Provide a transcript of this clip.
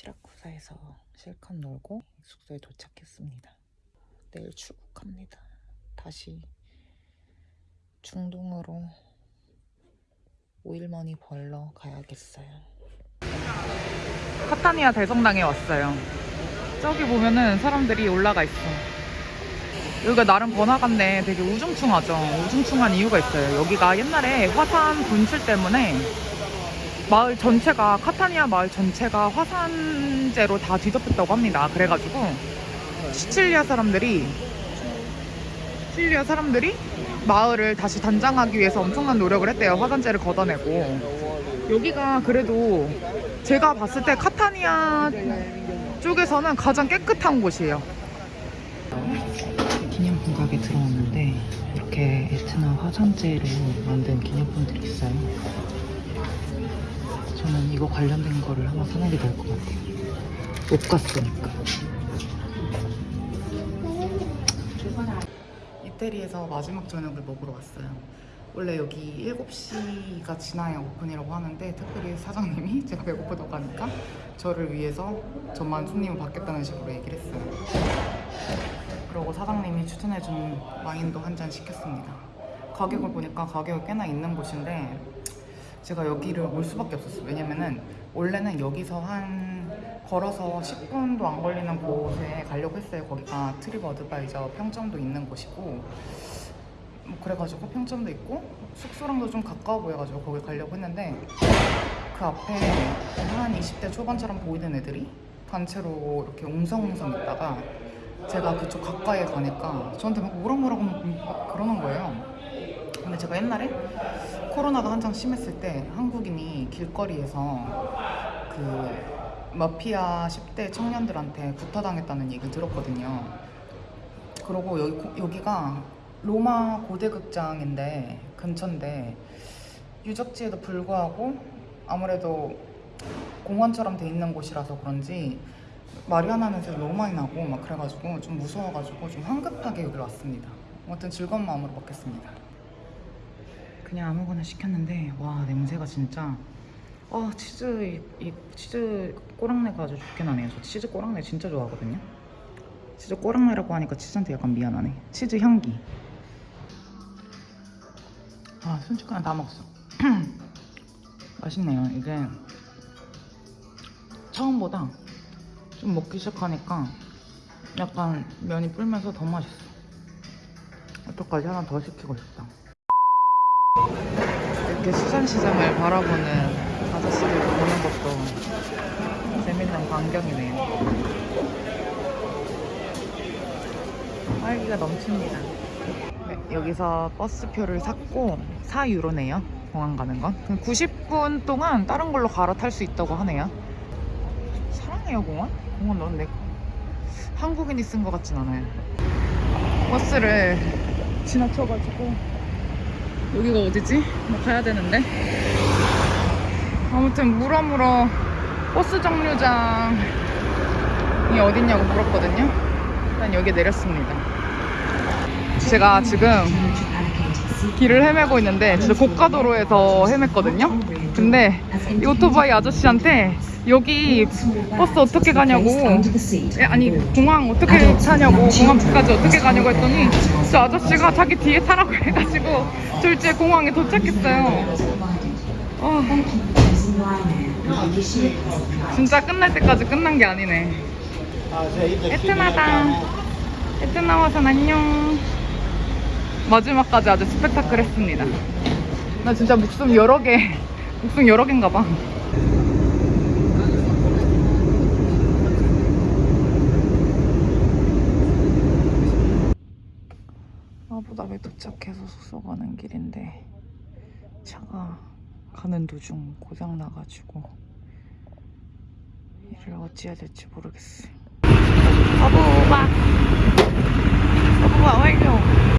시라쿠사에서 실컷 놀고 숙소에 도착했습니다. 내일 출국합니다. 다시 중동으로 오일머니 벌러 가야겠어요. 카타니아 대성당에 왔어요. 저기 보면은 사람들이 올라가 있어. 여기가 나름 번화가인데 되게 우중충하죠. 우중충한 이유가 있어요. 여기가 옛날에 화산 분출 때문에 마을 전체가 카타니아 마을 전체가 화산재로 다 뒤덮였다고 합니다. 그래가지고 시칠리아 사람들이 시칠리아 사람들이 마을을 다시 단장하기 위해서 엄청난 노력을 했대요. 화산재를 걷어내고 여기가 그래도 제가 봤을 때 카타니아 쪽에서는 가장 깨끗한 곳이에요. 기념품 가게 들어왔는데 이렇게 에트나 화산재로 만든 기념품들이 있어요. 저는 이거 관련된 거를 하나 사는 게 나을 것 같아요. 못 갔으니까. 이태리에서 마지막 저녁을 먹으러 왔어요. 원래 여기 7시가 지나야 오픈이라고 하는데 특별히 사장님이 제가 배고프다고 하니까 저를 위해서 저만 손님을 받겠다는 식으로 얘기를 했어요. 그러고 사장님이 추천해준 와인도 한 잔 시켰습니다. 가격을 보니까 가격이 꽤나 있는 곳인데 제가 여기를 올 수밖에 없었어요. 왜냐면은 원래는 여기서 한 걸어서 10분도 안 걸리는 곳에 가려고 했어요. 거기가 트립 어드바이저 평점도 있는 곳이고 뭐 그래가지고 평점도 있고 숙소랑도 좀 가까워 보여가지고 거기 가려고 했는데 그 앞에 한 20대 초반처럼 보이는 애들이 단체로 이렇게 웅성웅성 있다가 제가 그쪽 가까이에 가니까 저한테 막 뭐라뭐라고 막 그러는 거예요. 근데 제가 옛날에 코로나가 한창 심했을 때 한국인이 길거리에서 그 마피아 10대 청년들한테 구타당했다는 얘기 들었거든요. 그러고 여기, 여기가 로마 고대극장인데 근처인데 유적지에도 불구하고 아무래도 공원처럼 돼 있는 곳이라서 그런지 마리아나 냄새 너무 많이 나고 막 그래가지고 좀 무서워가지고 좀 황급하게 여기로 왔습니다. 아무튼 즐거운 마음으로 먹겠습니다. 그냥 아무거나 시켰는데 와 냄새가 진짜 아 치즈 이, 이 치즈 꼬랑내가 아주 좋게 나네요. 저 치즈 꼬랑내 진짜 좋아하거든요. 치즈 꼬랑내라고 하니까 치즈한테 약간 미안하네. 치즈 향기. 아 순식간에 다 먹었어. 맛있네요. 이게 처음보다 좀 먹기 시작하니까 약간 면이 불면서 더 맛있어. 어떡하지? 하나 더 시키고 싶다. 이렇게 수산시장을 바라보는 아저씨들 보는 것도 재밌는 광경이네요. 활기가 넘칩니다. 네, 여기서 버스표를 샀고 4유로네요. 공항 가는 건. 90분 동안 다른 걸로 갈아탈 수 있다고 하네요. 사랑해요 공원? 공원 너는 내 한국인이 쓴 것 같진 않아요. 버스를 지나쳐가지고 여기가 어디지? 나 가야 되는데. 아무튼 물어물어 버스 정류장이 어딨냐고 물었거든요. 일단 여기 내렸습니다. 제가 지금 길을 헤매고 있는데 진짜 고가도로에서 헤맸거든요. 근데 이 오토바이 아저씨한테 여기 버스 어떻게 가냐고 에, 아니 공항 어떻게 타냐고 공항까지 어떻게 가냐고 했더니 저 아저씨가 자기 뒤에 타라고 해가지고 저 이제 공항에 도착했어요. 어, 진짜 끝날 때까지 끝난 게 아니네. 에트나다. 에트나 와선 안녕. 마지막까지 아주 스펙타클 했습니다. 나 진짜 목숨 여러 개, 옥순 여러 개인가 봐 아부다비 도착해서 숙소 가는 길인데 차가 가는 도중 고장나가지고 이를 어찌해야 될지 모르겠어요 아부바 아부바 완료